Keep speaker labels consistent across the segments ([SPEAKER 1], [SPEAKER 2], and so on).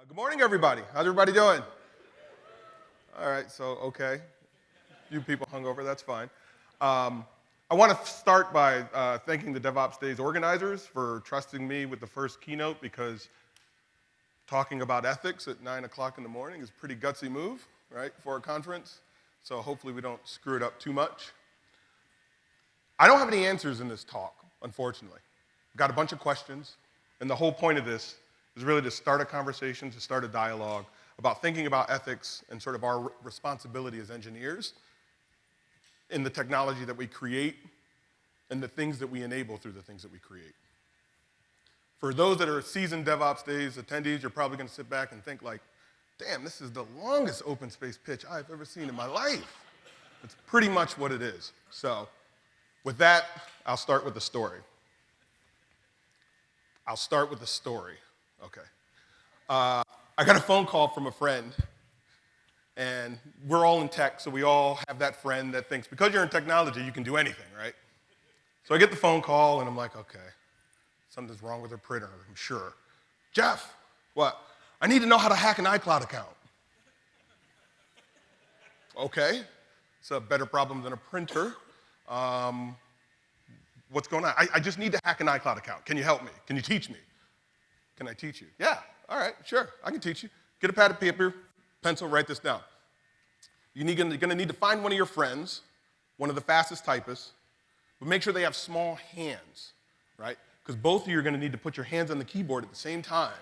[SPEAKER 1] Uh, good morning, everybody. How's everybody doing? All right, so, okay. You people hung over, that's fine. Um, I want to start by uh, thanking the DevOps Days organizers for trusting me with the first keynote because talking about ethics at 9 o'clock in the morning is a pretty gutsy move, right, for a conference. So hopefully we don't screw it up too much. I don't have any answers in this talk, unfortunately. I've got a bunch of questions, and the whole point of this is really to start a conversation, to start a dialogue about thinking about ethics and sort of our responsibility as engineers in the technology that we create and the things that we enable through the things that we create. For those that are seasoned DevOps Days attendees, you're probably gonna sit back and think like, damn, this is the longest open space pitch I've ever seen in my life. It's pretty much what it is. So with that, I'll start with the story. I'll start with the story. Okay. Uh, I got a phone call from a friend, and we're all in tech, so we all have that friend that thinks because you're in technology, you can do anything, right? So I get the phone call, and I'm like, okay, something's wrong with her printer, I'm sure. Jeff, what? I need to know how to hack an iCloud account. Okay, it's a better problem than a printer. Um, what's going on? I, I just need to hack an iCloud account. Can you help me? Can you teach me? Can I teach you? Yeah, all right, sure, I can teach you. Get a pad of paper, pencil, write this down. You're gonna need to find one of your friends, one of the fastest typists, but make sure they have small hands, right? Because both of you are gonna need to put your hands on the keyboard at the same time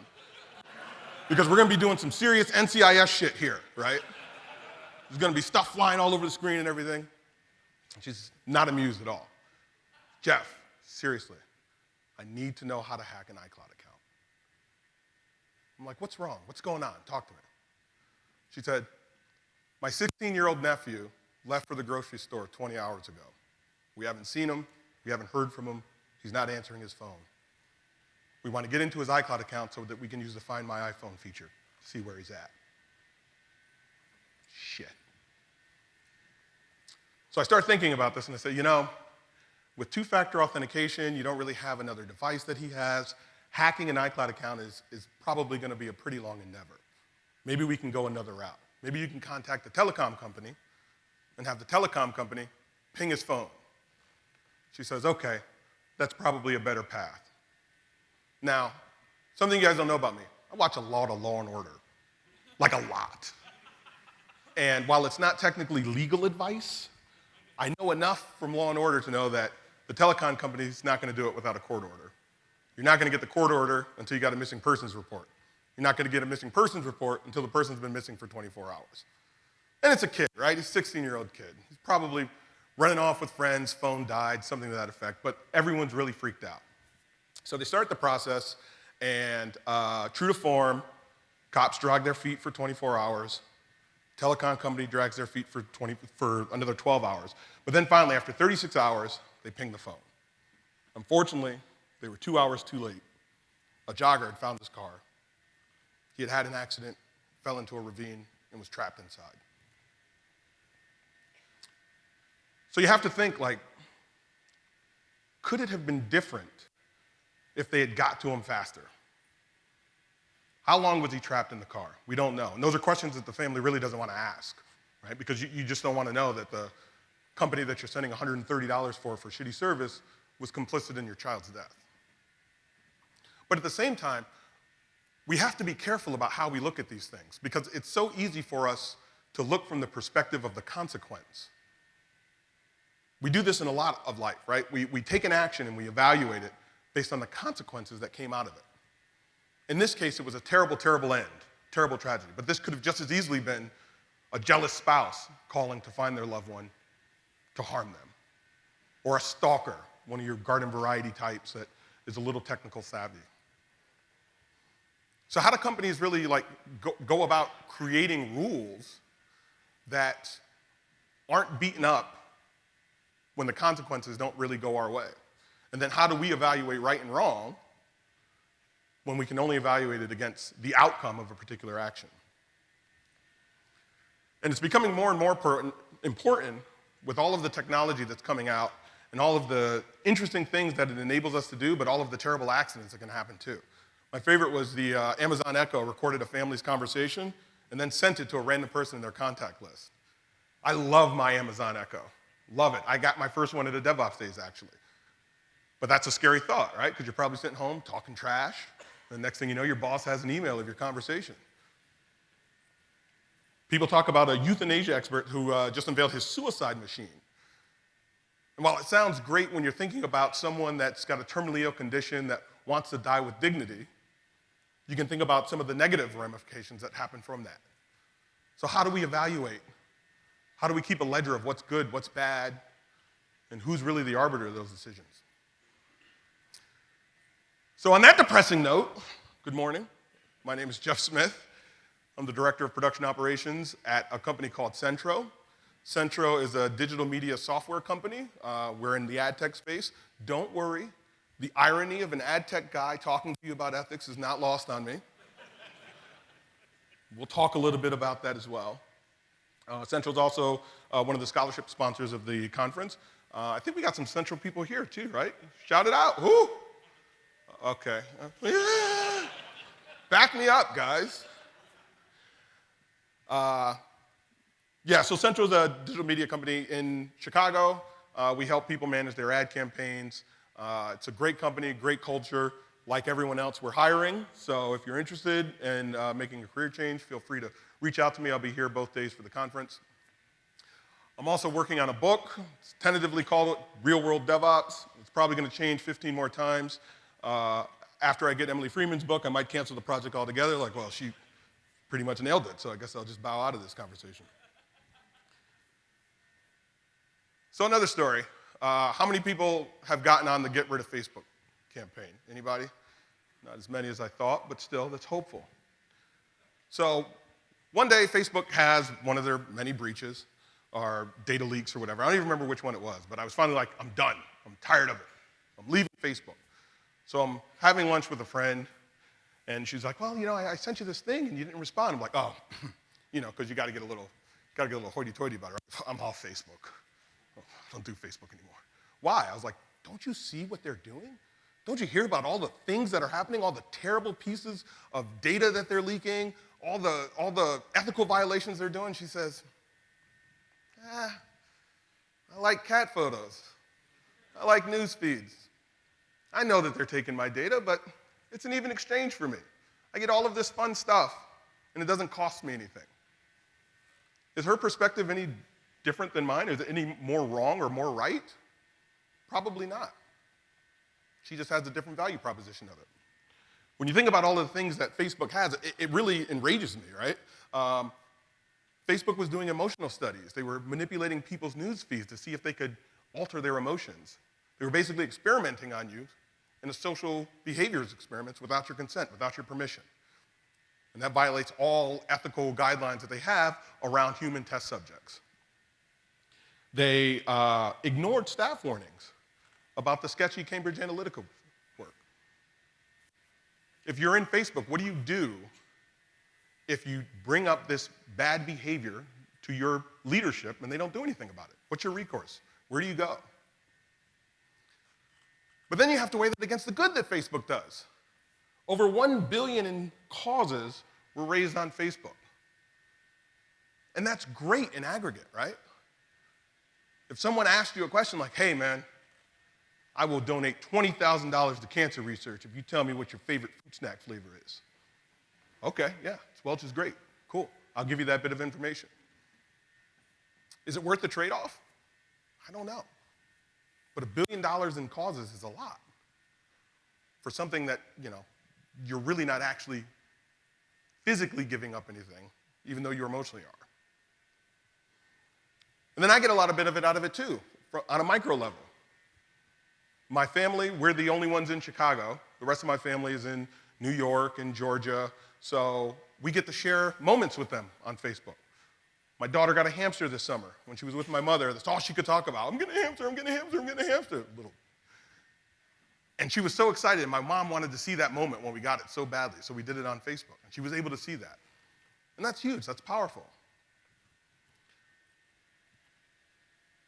[SPEAKER 1] because we're gonna be doing some serious NCIS shit here, right? There's gonna be stuff flying all over the screen and everything. She's not amused at all. Jeff, seriously, I need to know how to hack an iCloud account. I'm like, what's wrong? What's going on? Talk to me. She said, my 16-year-old nephew left for the grocery store 20 hours ago. We haven't seen him. We haven't heard from him. He's not answering his phone. We want to get into his iCloud account so that we can use the Find My iPhone feature to see where he's at. Shit. So I start thinking about this and I say, you know, with two-factor authentication, you don't really have another device that he has hacking an iCloud account is, is probably gonna be a pretty long endeavor. Maybe we can go another route. Maybe you can contact the telecom company and have the telecom company ping his phone. She says, okay, that's probably a better path. Now, something you guys don't know about me, I watch a lot of Law and Order, like a lot. And while it's not technically legal advice, I know enough from Law and Order to know that the telecom company is not gonna do it without a court order. You're not gonna get the court order until you got a missing persons report. You're not gonna get a missing persons report until the person's been missing for 24 hours. And it's a kid, right? He's a 16-year-old kid. He's probably running off with friends, phone died, something to that effect, but everyone's really freaked out. So they start the process, and uh, true to form, cops drag their feet for 24 hours, telecom company drags their feet for, 20, for another 12 hours. But then finally, after 36 hours, they ping the phone. Unfortunately, they were two hours too late. A jogger had found his car. He had had an accident, fell into a ravine, and was trapped inside. So you have to think like, could it have been different if they had got to him faster? How long was he trapped in the car? We don't know. And those are questions that the family really doesn't want to ask, right? Because you, you just don't want to know that the company that you're sending $130 for for shitty service was complicit in your child's death. But at the same time, we have to be careful about how we look at these things because it's so easy for us to look from the perspective of the consequence. We do this in a lot of life, right? We, we take an action and we evaluate it based on the consequences that came out of it. In this case, it was a terrible, terrible end, terrible tragedy. But this could have just as easily been a jealous spouse calling to find their loved one to harm them, or a stalker, one of your garden variety types that is a little technical savvy. So how do companies really like go, go about creating rules that aren't beaten up when the consequences don't really go our way? And then how do we evaluate right and wrong when we can only evaluate it against the outcome of a particular action? And it's becoming more and more important with all of the technology that's coming out and all of the interesting things that it enables us to do, but all of the terrible accidents that can happen too. My favorite was the uh, Amazon Echo recorded a family's conversation and then sent it to a random person in their contact list. I love my Amazon Echo. Love it. I got my first one at a DevOps Days, actually. But that's a scary thought, right? Because you're probably sitting home talking trash. The next thing you know, your boss has an email of your conversation. People talk about a euthanasia expert who uh, just unveiled his suicide machine. And while it sounds great when you're thinking about someone that's got a terminally ill condition that wants to die with dignity, you can think about some of the negative ramifications that happen from that. So, how do we evaluate? How do we keep a ledger of what's good, what's bad, and who's really the arbiter of those decisions? So, on that depressing note, good morning. My name is Jeff Smith. I'm the Director of Production Operations at a company called Centro. Centro is a digital media software company. Uh, we're in the ad tech space. Don't worry, the irony of an ad tech guy talking to you about ethics is not lost on me. we'll talk a little bit about that as well. Uh, Centro is also uh, one of the scholarship sponsors of the conference. Uh, I think we got some Centro people here too, right? Shout it out. Who? Okay. Back me up, guys. Uh, yeah, so Centro is a digital media company in Chicago. Uh, we help people manage their ad campaigns. Uh, it's a great company, great culture. Like everyone else, we're hiring. So if you're interested in uh, making a career change, feel free to reach out to me. I'll be here both days for the conference. I'm also working on a book. It's tentatively called Real World DevOps. It's probably going to change 15 more times. Uh, after I get Emily Freeman's book, I might cancel the project altogether. Like, well, she pretty much nailed it, so I guess I'll just bow out of this conversation. So another story. Uh, how many people have gotten on the Get Rid of Facebook campaign? Anybody? Not as many as I thought, but still, that's hopeful. So one day, Facebook has one of their many breaches or data leaks or whatever. I don't even remember which one it was, but I was finally like, I'm done. I'm tired of it. I'm leaving Facebook. So I'm having lunch with a friend, and she's like, well, you know, I, I sent you this thing, and you didn't respond. I'm like, oh, you know, because you got to get a little, got to get a little hoity-toity about it. I'm off Facebook. Don't do Facebook anymore. Why? I was like, don't you see what they're doing? Don't you hear about all the things that are happening, all the terrible pieces of data that they're leaking, all the, all the ethical violations they're doing? She says, ah, I like cat photos. I like news feeds. I know that they're taking my data, but it's an even exchange for me. I get all of this fun stuff, and it doesn't cost me anything. Is her perspective any different than mine? Is it any more wrong or more right? Probably not. She just has a different value proposition of it. When you think about all the things that Facebook has, it, it really enrages me, right? Um, Facebook was doing emotional studies. They were manipulating people's news feeds to see if they could alter their emotions. They were basically experimenting on you in a social behaviors experiments without your consent, without your permission. And that violates all ethical guidelines that they have around human test subjects. They uh, ignored staff warnings about the sketchy Cambridge Analytica work. If you're in Facebook, what do you do if you bring up this bad behavior to your leadership and they don't do anything about it? What's your recourse? Where do you go? But then you have to weigh that against the good that Facebook does. Over 1 billion in causes were raised on Facebook. And that's great in aggregate, right? If someone asked you a question like, hey man, I will donate $20,000 to cancer research if you tell me what your favorite fruit snack flavor is. Okay, yeah, Welch is great. Cool. I'll give you that bit of information. Is it worth the trade off? I don't know. But a billion dollars in causes is a lot for something that, you know, you're really not actually physically giving up anything, even though you emotionally are. And then I get a lot of benefit out of it too, on a micro level. My family, we're the only ones in Chicago. The rest of my family is in New York and Georgia. So we get to share moments with them on Facebook. My daughter got a hamster this summer when she was with my mother. That's all she could talk about. I'm getting a hamster, I'm getting a hamster, I'm getting a hamster. Little. And she was so excited. My mom wanted to see that moment when we got it so badly. So we did it on Facebook. And she was able to see that. And that's huge, that's powerful.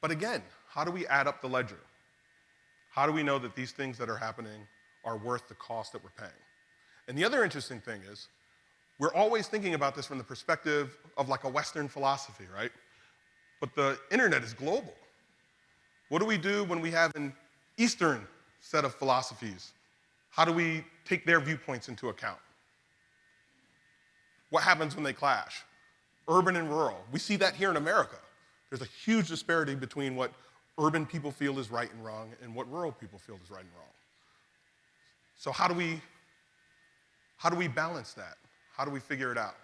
[SPEAKER 1] But again, how do we add up the ledger? How do we know that these things that are happening are worth the cost that we're paying? And the other interesting thing is, we're always thinking about this from the perspective of like a Western philosophy, right? But the internet is global. What do we do when we have an Eastern set of philosophies? How do we take their viewpoints into account? What happens when they clash? Urban and rural. We see that here in America. There's a huge disparity between what urban people feel is right and wrong and what rural people feel is right and wrong. So how do we how do we balance that? How do we figure it out?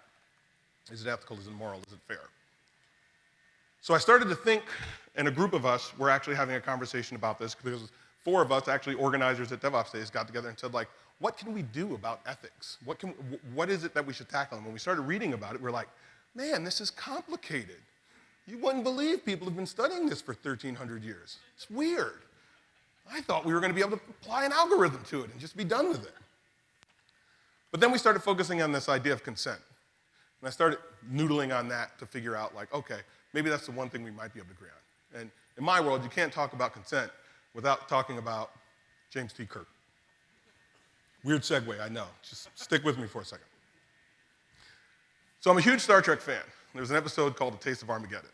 [SPEAKER 1] Is it ethical? Is it moral? Is it fair? So I started to think, and a group of us were actually having a conversation about this because four of us, actually organizers at DevOps Days, got together and said, like, what can we do about ethics? What, can, what is it that we should tackle? And when we started reading about it, we we're like, man, this is complicated. You wouldn't believe people have been studying this for 1,300 years. It's weird. I thought we were going to be able to apply an algorithm to it and just be done with it. But then we started focusing on this idea of consent. And I started noodling on that to figure out, like, okay, maybe that's the one thing we might be able to agree on. And in my world, you can't talk about consent without talking about James T. Kirk. Weird segue, I know. Just stick with me for a second. So I'm a huge Star Trek fan. There's an episode called The Taste of Armageddon.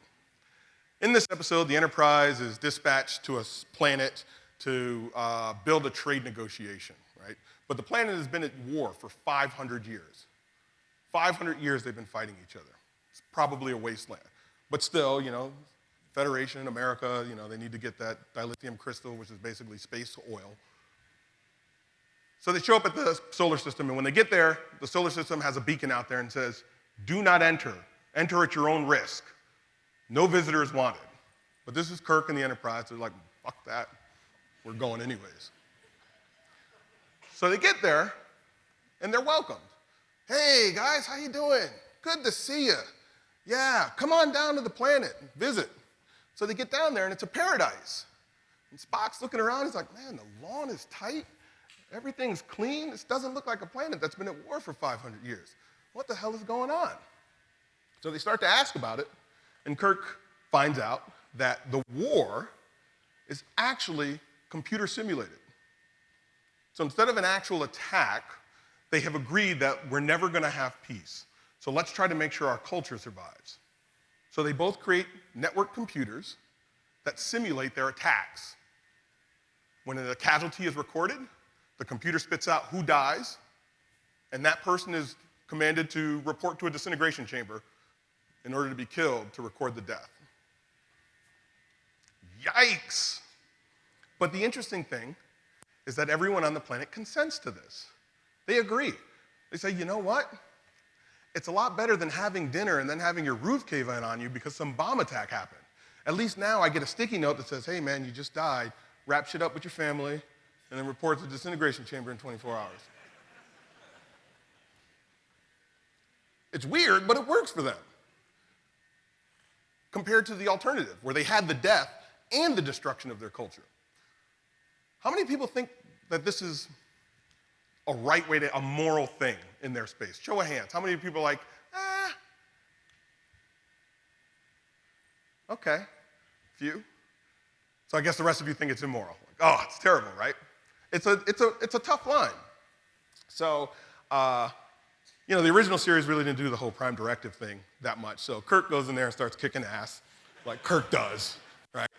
[SPEAKER 1] In this episode, the Enterprise is dispatched to a planet to uh, build a trade negotiation, right? But the planet has been at war for 500 years. 500 years they've been fighting each other. It's probably a wasteland. But still, you know, Federation, America, you know, they need to get that dilithium crystal, which is basically space oil. So they show up at the solar system, and when they get there, the solar system has a beacon out there and says, do not enter. Enter at your own risk. No visitors wanted. But this is Kirk and the Enterprise. They're like, fuck that. We're going anyways. So they get there, and they're welcomed. Hey, guys, how you doing? Good to see you. Yeah, come on down to the planet, visit. So they get down there and it's a paradise. And Spock's looking around, he's like, man, the lawn is tight, everything's clean. This doesn't look like a planet that's been at war for 500 years. What the hell is going on? So they start to ask about it, and Kirk finds out that the war is actually computer simulated. So instead of an actual attack, they have agreed that we're never going to have peace. So let's try to make sure our culture survives. So they both create network computers that simulate their attacks. When a casualty is recorded, the computer spits out who dies, and that person is commanded to report to a disintegration chamber in order to be killed to record the death. Yikes! But the interesting thing is that everyone on the planet consents to this. They agree. They say, you know what? It's a lot better than having dinner and then having your roof cave in on you because some bomb attack happened. At least now I get a sticky note that says, hey man, you just died, wrap shit up with your family, and then report to the disintegration chamber in 24 hours. It's weird, but it works for them. Compared to the alternative, where they had the death and the destruction of their culture. How many people think that this is a right way to, a moral thing in their space? Show of hands. How many people are like, ah? Okay, few. So I guess the rest of you think it's immoral. Like, oh, it's terrible, right? It's a, it's a, it's a tough line. So, uh, you know, the original series really didn't do the whole prime directive thing that much. So Kirk goes in there and starts kicking ass, like Kirk does, right?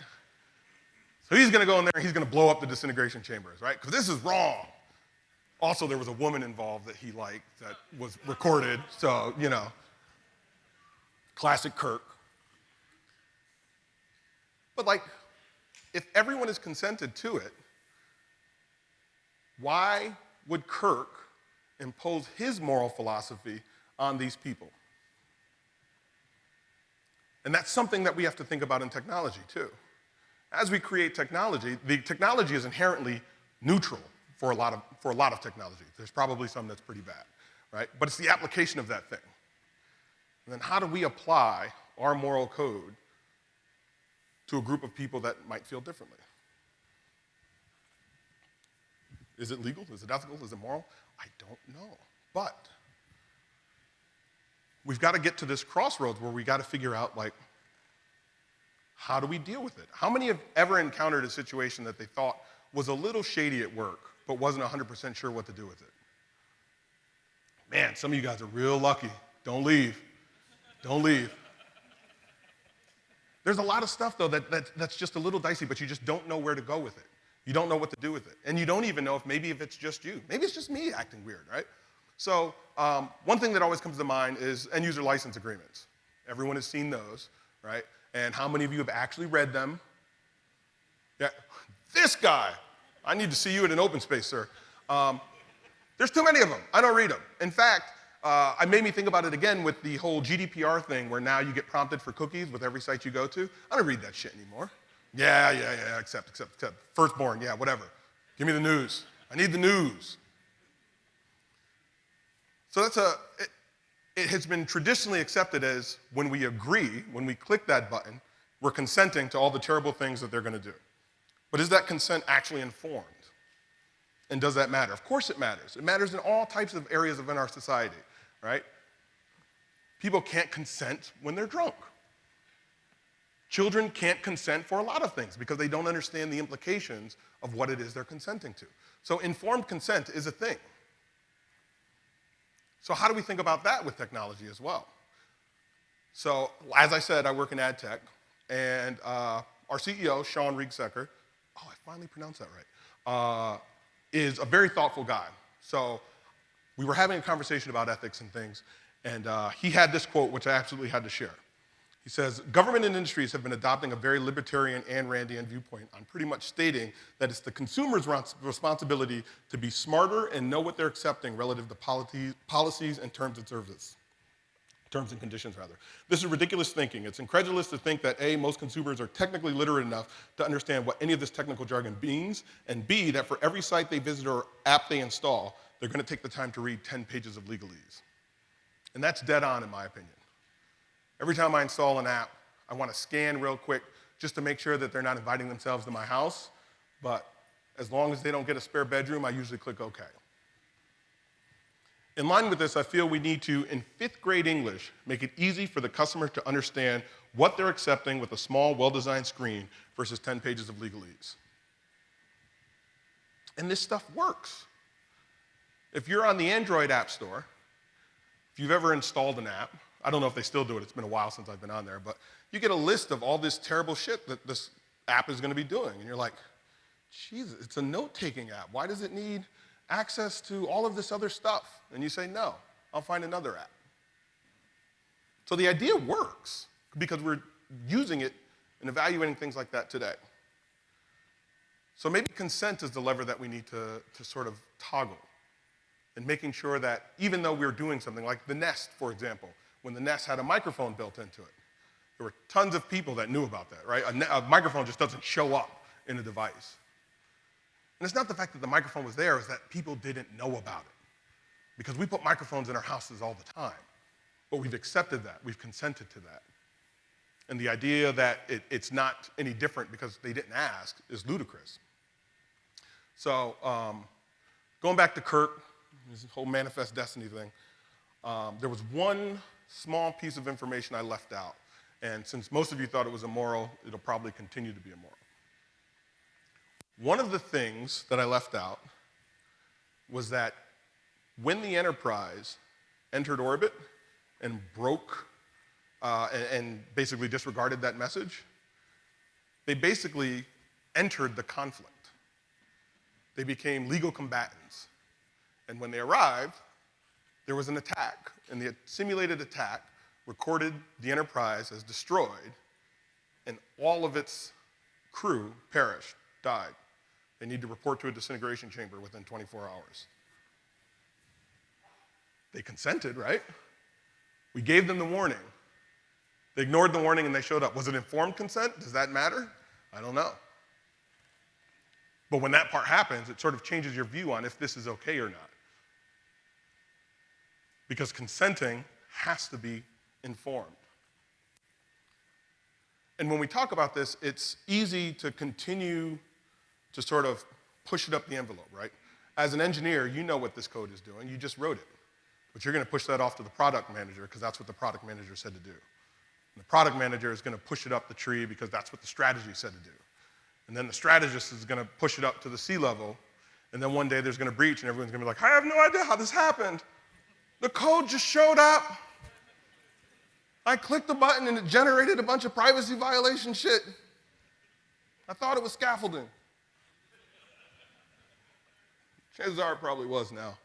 [SPEAKER 1] So he's gonna go in there and he's gonna blow up the disintegration chambers, right? Because this is wrong. Also, there was a woman involved that he liked that was recorded, so, you know, classic Kirk. But, like, if everyone is consented to it, why would Kirk impose his moral philosophy on these people? And that's something that we have to think about in technology, too. As we create technology, the technology is inherently neutral for a lot of, for a lot of technology. There's probably some that's pretty bad, right? But it's the application of that thing. And then how do we apply our moral code to a group of people that might feel differently? Is it legal? Is it ethical? Is it moral? I don't know. But we've got to get to this crossroads where we got to figure out, like, how do we deal with it? How many have ever encountered a situation that they thought was a little shady at work, but wasn't 100% sure what to do with it. Man, some of you guys are real lucky. Don't leave. Don't leave. There's a lot of stuff, though, that, that, that's just a little dicey, but you just don't know where to go with it. You don't know what to do with it. And you don't even know if maybe if it's just you. Maybe it's just me acting weird, right? So um, one thing that always comes to mind is end user license agreements. Everyone has seen those, right? And how many of you have actually read them? Yeah, this guy. I need to see you in an open space, sir. Um, there's too many of them. I don't read them. In fact, uh, it made me think about it again with the whole GDPR thing where now you get prompted for cookies with every site you go to. I don't read that shit anymore. Yeah, yeah, yeah, accept, accept, accept. Firstborn, yeah, whatever. Give me the news. I need the news. So that's a, it, it has been traditionally accepted as when we agree, when we click that button, we're consenting to all the terrible things that they're going to do. But is that consent actually informed? And does that matter? Of course it matters. It matters in all types of areas of in our society, right? People can't consent when they're drunk. Children can't consent for a lot of things because they don't understand the implications of what it is they're consenting to. So informed consent is a thing. So how do we think about that with technology as well? So as I said, I work in ad tech, and uh, our CEO, Shawn Riegsecker, oh, I finally pronounced that right, uh, is a very thoughtful guy. So we were having a conversation about ethics and things, and uh, he had this quote, which I absolutely had to share. He says, government and industries have been adopting a very libertarian and Randian viewpoint on pretty much stating that it's the consumer's responsibility to be smarter and know what they're accepting relative to policies and terms and services terms and conditions rather. This is ridiculous thinking. It's incredulous to think that A, most consumers are technically literate enough to understand what any of this technical jargon means, and B, that for every site they visit or app they install, they're gonna take the time to read 10 pages of legalese. And that's dead on in my opinion. Every time I install an app, I wanna scan real quick just to make sure that they're not inviting themselves to my house, but as long as they don't get a spare bedroom, I usually click OK. In line with this, I feel we need to, in fifth grade English, make it easy for the customer to understand what they're accepting with a small, well-designed screen versus 10 pages of legalese. And this stuff works. If you're on the Android App Store, if you've ever installed an app, I don't know if they still do it, it's been a while since I've been on there, but you get a list of all this terrible shit that this app is gonna be doing. And you're like, Jesus, it's a note-taking app. Why does it need access to all of this other stuff? And you say, no, I'll find another app. So the idea works because we're using it and evaluating things like that today. So maybe consent is the lever that we need to, to sort of toggle and making sure that even though we're doing something like the Nest, for example, when the Nest had a microphone built into it, there were tons of people that knew about that, right? A, a microphone just doesn't show up in a device. And it's not the fact that the microphone was there, it's that people didn't know about it. Because we put microphones in our houses all the time. But we've accepted that, we've consented to that. And the idea that it, it's not any different because they didn't ask is ludicrous. So, um, going back to Kirk, this whole manifest destiny thing, um, there was one small piece of information I left out. And since most of you thought it was immoral, it'll probably continue to be immoral. One of the things that I left out was that when the Enterprise entered orbit and broke uh, and, and basically disregarded that message, they basically entered the conflict. They became legal combatants. And when they arrived, there was an attack, and the simulated attack recorded the Enterprise as destroyed, and all of its crew perished, died. They need to report to a disintegration chamber within 24 hours. They consented, right? We gave them the warning. They ignored the warning and they showed up. Was it informed consent? Does that matter? I don't know. But when that part happens, it sort of changes your view on if this is okay or not. Because consenting has to be informed. And when we talk about this, it's easy to continue to sort of push it up the envelope, right? As an engineer, you know what this code is doing. You just wrote it. But you're going to push that off to the product manager because that's what the product manager said to do. And the product manager is going to push it up the tree because that's what the strategy said to do. And then the strategist is going to push it up to the C level. And then one day there's going to breach and everyone's going to be like, I have no idea how this happened. The code just showed up. I clicked the button and it generated a bunch of privacy violation shit. I thought it was scaffolding. Chances are it probably was now.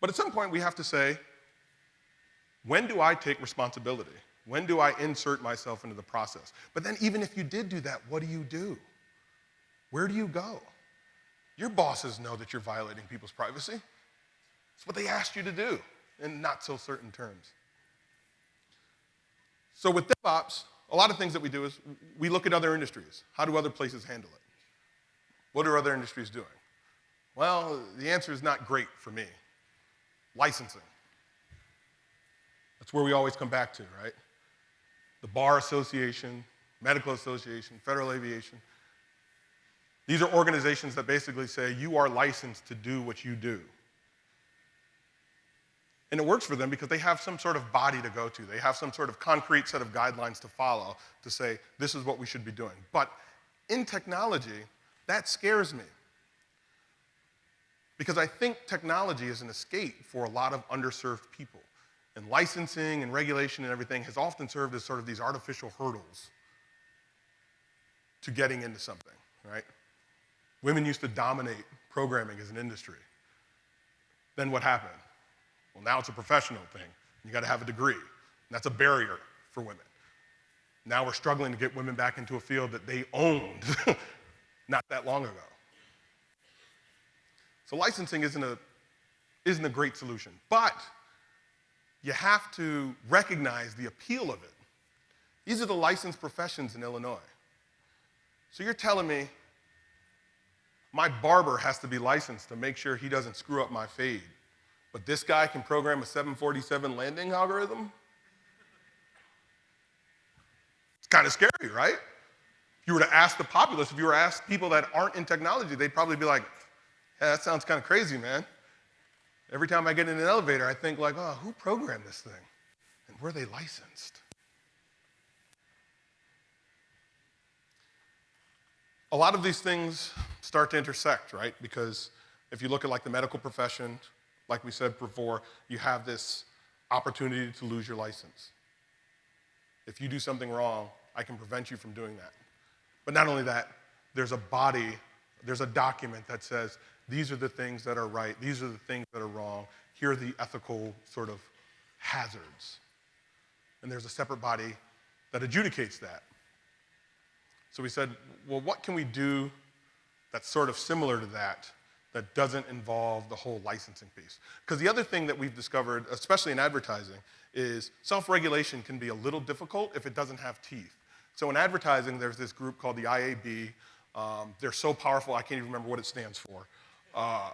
[SPEAKER 1] But at some point, we have to say, when do I take responsibility? When do I insert myself into the process? But then, even if you did do that, what do you do? Where do you go? Your bosses know that you're violating people's privacy. It's what they asked you to do in not so certain terms. So, with DevOps, a lot of things that we do is we look at other industries. How do other places handle it? What are other industries doing? Well, the answer is not great for me. Licensing. That's where we always come back to, right? The Bar Association, Medical Association, Federal Aviation. These are organizations that basically say you are licensed to do what you do. And it works for them because they have some sort of body to go to. They have some sort of concrete set of guidelines to follow to say, this is what we should be doing. But in technology, that scares me. Because I think technology is an escape for a lot of underserved people. And licensing and regulation and everything has often served as sort of these artificial hurdles to getting into something, right? Women used to dominate programming as an industry. Then what happened? Well, now it's a professional thing. You got to have a degree. That's a barrier for women. Now we're struggling to get women back into a field that they owned not that long ago. So licensing isn't a, isn't a great solution. But you have to recognize the appeal of it. These are the licensed professions in Illinois. So you're telling me my barber has to be licensed to make sure he doesn't screw up my fade. But this guy can program a 747 landing algorithm? It's kind of scary, right? If you were to ask the populace, if you were to ask people that aren't in technology, they'd probably be like, yeah, that sounds kind of crazy, man. Every time I get in an elevator, I think like, oh, who programmed this thing? And were they licensed? A lot of these things start to intersect, right? Because if you look at like the medical profession, like we said before, you have this opportunity to lose your license. If you do something wrong, I can prevent you from doing that. But not only that, there's a body, there's a document that says these are the things that are right, these are the things that are wrong, here are the ethical sort of hazards. And there's a separate body that adjudicates that. So we said, well, what can we do that's sort of similar to that that doesn't involve the whole licensing piece. Because the other thing that we've discovered, especially in advertising, is self-regulation can be a little difficult if it doesn't have teeth. So in advertising, there's this group called the IAB. Um, they're so powerful, I can't even remember what it stands for. Uh,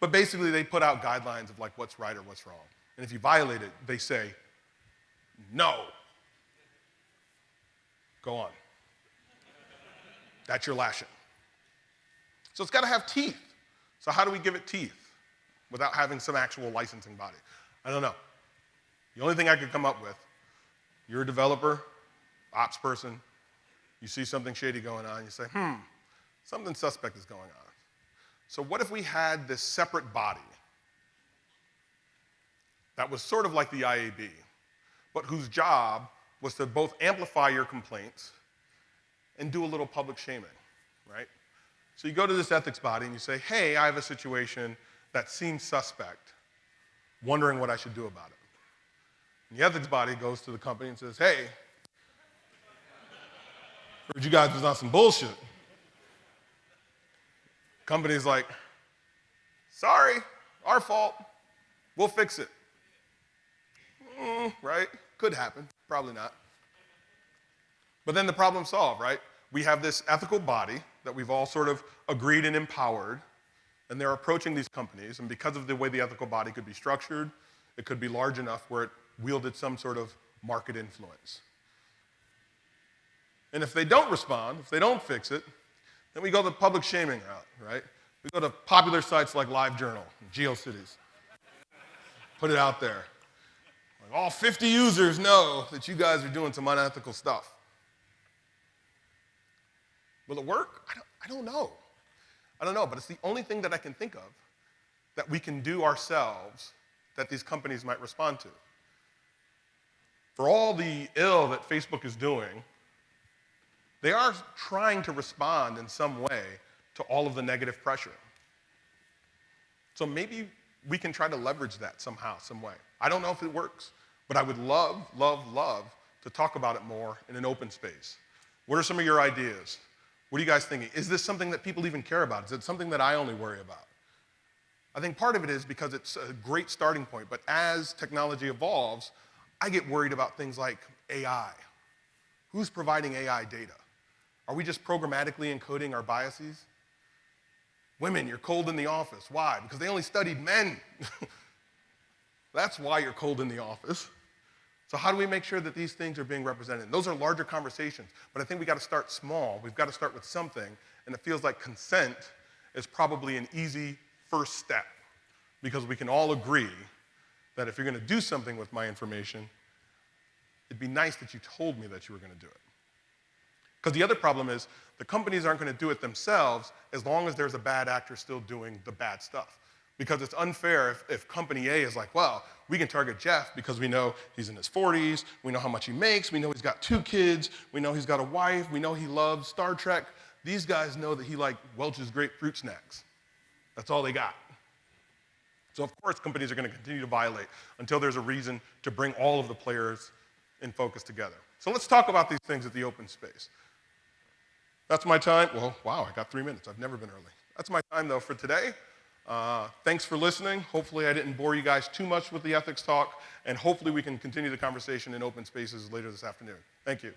[SPEAKER 1] but basically, they put out guidelines of like what's right or what's wrong. And if you violate it, they say, no. Go on. That's your lashing. So it's got to have teeth. So how do we give it teeth without having some actual licensing body? I don't know. The only thing I could come up with, you're a developer, ops person, you see something shady going on, you say, hmm, something suspect is going on. So what if we had this separate body that was sort of like the IAB, but whose job was to both amplify your complaints and do a little public shaming, right? So you go to this ethics body and you say, hey, I have a situation that seems suspect, wondering what I should do about it. And the ethics body goes to the company and says, hey, heard you guys was on some bullshit. Company's like, sorry, our fault. We'll fix it. Mm, right? Could happen. Probably not. But then the problem solved, right? We have this ethical body that we've all sort of agreed and empowered, and they're approaching these companies, and because of the way the ethical body could be structured, it could be large enough where it wielded some sort of market influence. And if they don't respond, if they don't fix it, then we go the public shaming route, right? We go to popular sites like LiveJournal, GeoCities. Put it out there. Like all 50 users know that you guys are doing some unethical stuff. Will it work? I don't, I don't know. I don't know, but it's the only thing that I can think of that we can do ourselves that these companies might respond to. For all the ill that Facebook is doing, they are trying to respond in some way to all of the negative pressure. So maybe we can try to leverage that somehow, some way. I don't know if it works, but I would love, love, love to talk about it more in an open space. What are some of your ideas? What are you guys thinking? Is this something that people even care about? Is it something that I only worry about? I think part of it is because it's a great starting point, but as technology evolves, I get worried about things like AI. Who's providing AI data? Are we just programmatically encoding our biases? Women, you're cold in the office. Why? Because they only studied men. That's why you're cold in the office. So how do we make sure that these things are being represented? Those are larger conversations, but I think we got to start small. We've got to start with something, and it feels like consent is probably an easy first step because we can all agree that if you're going to do something with my information, it'd be nice that you told me that you were going to do it. Because the other problem is the companies aren't going to do it themselves as long as there's a bad actor still doing the bad stuff. Because it's unfair if, if company A is like, well, we can target Jeff because we know he's in his 40s, we know how much he makes, we know he's got two kids, we know he's got a wife, we know he loves Star Trek. These guys know that he like Welch's grapefruit snacks. That's all they got. So of course companies are going to continue to violate until there's a reason to bring all of the players in focus together. So let's talk about these things at the open space. That's my time. Well, wow, I got three minutes. I've never been early. That's my time though for today. Uh, thanks for listening. Hopefully I didn't bore you guys too much with the ethics talk, and hopefully we can continue the conversation in open spaces later this afternoon. Thank you.